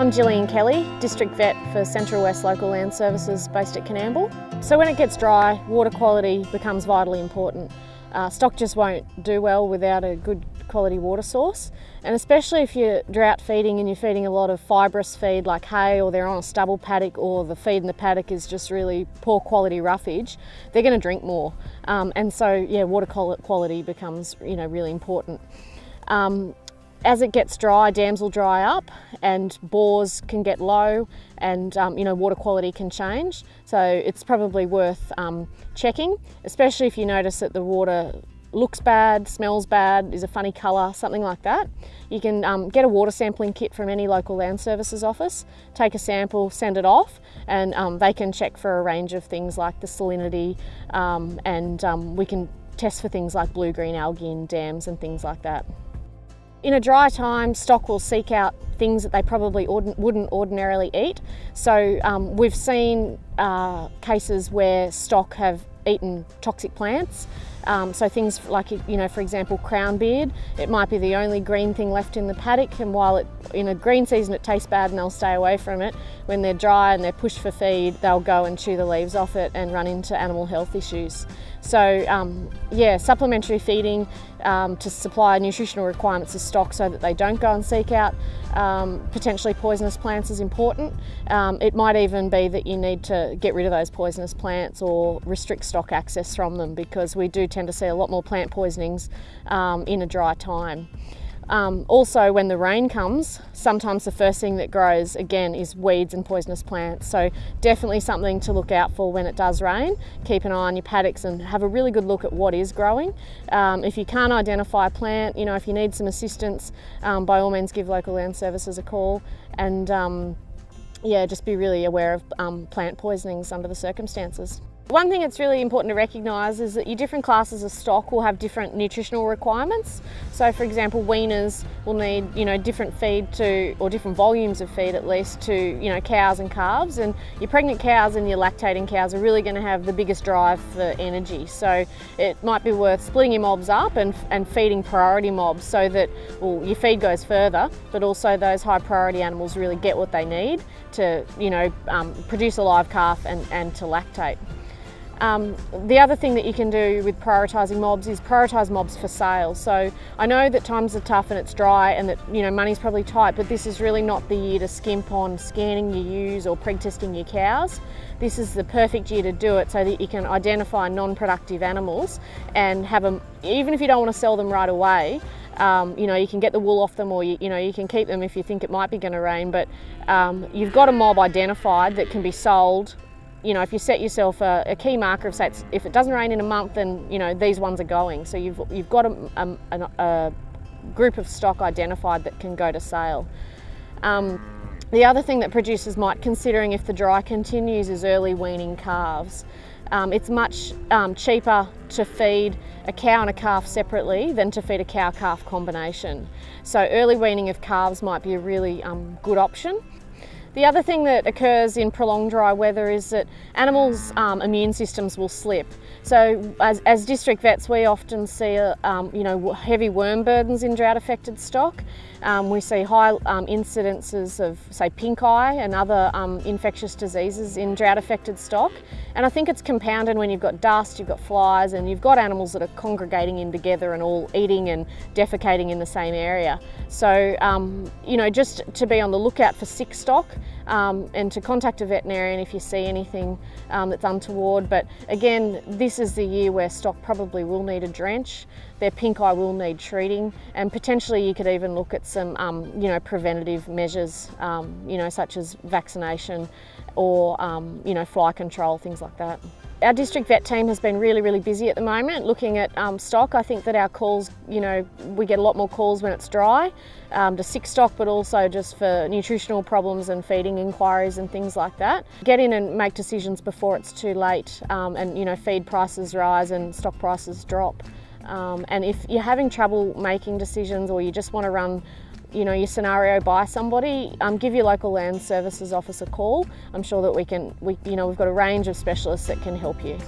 I'm Gillian Kelly, District Vet for Central West Local Land Services based at Coonamble. So when it gets dry, water quality becomes vitally important. Uh, stock just won't do well without a good quality water source and especially if you're drought feeding and you're feeding a lot of fibrous feed like hay or they're on a stubble paddock or the feed in the paddock is just really poor quality roughage, they're going to drink more um, and so yeah water quality becomes you know really important. Um, as it gets dry, dams will dry up and bores can get low and um, you know water quality can change. So it's probably worth um, checking, especially if you notice that the water looks bad, smells bad, is a funny colour, something like that. You can um, get a water sampling kit from any local land services office, take a sample, send it off, and um, they can check for a range of things like the salinity um, and um, we can test for things like blue-green algae in dams and things like that. In a dry time, stock will seek out things that they probably wouldn't ordinarily eat. So um, we've seen uh, cases where stock have eaten toxic plants. Um, so things like, you know, for example, crown beard, it might be the only green thing left in the paddock and while it, in a green season it tastes bad and they'll stay away from it, when they're dry and they're pushed for feed, they'll go and chew the leaves off it and run into animal health issues. So um, yeah, supplementary feeding um, to supply nutritional requirements of stock so that they don't go and seek out um, potentially poisonous plants is important. Um, it might even be that you need to get rid of those poisonous plants or restrict stock access from them because we do tend to see a lot more plant poisonings um, in a dry time. Um, also, when the rain comes, sometimes the first thing that grows again is weeds and poisonous plants. So, definitely something to look out for when it does rain. Keep an eye on your paddocks and have a really good look at what is growing. Um, if you can't identify a plant, you know, if you need some assistance, um, by all means give local land services a call and um, yeah, just be really aware of um, plant poisonings under the circumstances. One thing that's really important to recognise is that your different classes of stock will have different nutritional requirements. So for example, weaners will need, you know, different feed to, or different volumes of feed at least to, you know, cows and calves. And your pregnant cows and your lactating cows are really going to have the biggest drive for energy. So it might be worth splitting your mobs up and, and feeding priority mobs so that, well, your feed goes further, but also those high priority animals really get what they need to, you know, um, produce a live calf and, and to lactate. Um, the other thing that you can do with prioritising mobs is prioritise mobs for sale. So I know that times are tough and it's dry and that you know money's probably tight, but this is really not the year to skimp on scanning your ewes or preg testing your cows. This is the perfect year to do it so that you can identify non-productive animals and have them, even if you don't want to sell them right away, um, you know, you can get the wool off them or you, you, know, you can keep them if you think it might be going to rain, but um, you've got a mob identified that can be sold you know, if you set yourself a, a, key marker of say, if it doesn't rain in a month, then you know these ones are going. So you've you've got a, a, a group of stock identified that can go to sale. Um, the other thing that producers might considering if the dry continues is early weaning calves. Um, it's much um, cheaper to feed a cow and a calf separately than to feed a cow-calf combination. So early weaning of calves might be a really um, good option. The other thing that occurs in prolonged dry weather is that animals' um, immune systems will slip. So as, as district vets, we often see um, you know, heavy worm burdens in drought affected stock. Um, we see high um, incidences of say pink eye and other um, infectious diseases in drought affected stock. And I think it's compounded when you've got dust, you've got flies and you've got animals that are congregating in together and all eating and defecating in the same area. So, um, you know, just to be on the lookout for sick stock um, and to contact a veterinarian if you see anything um, that's untoward. But again, this is the year where stock probably will need a drench. Their pink eye will need treating and potentially you could even look at some, um, you know, preventative measures, um, you know, such as vaccination or, um, you know, fly control, things like that. Our district vet team has been really, really busy at the moment looking at um, stock. I think that our calls, you know, we get a lot more calls when it's dry um, to sick stock, but also just for nutritional problems and feeding inquiries and things like that. Get in and make decisions before it's too late um, and, you know, feed prices rise and stock prices drop. Um, and if you're having trouble making decisions or you just want to run you know, your scenario by somebody, um, give your local land services office a call. I'm sure that we can, we, you know, we've got a range of specialists that can help you.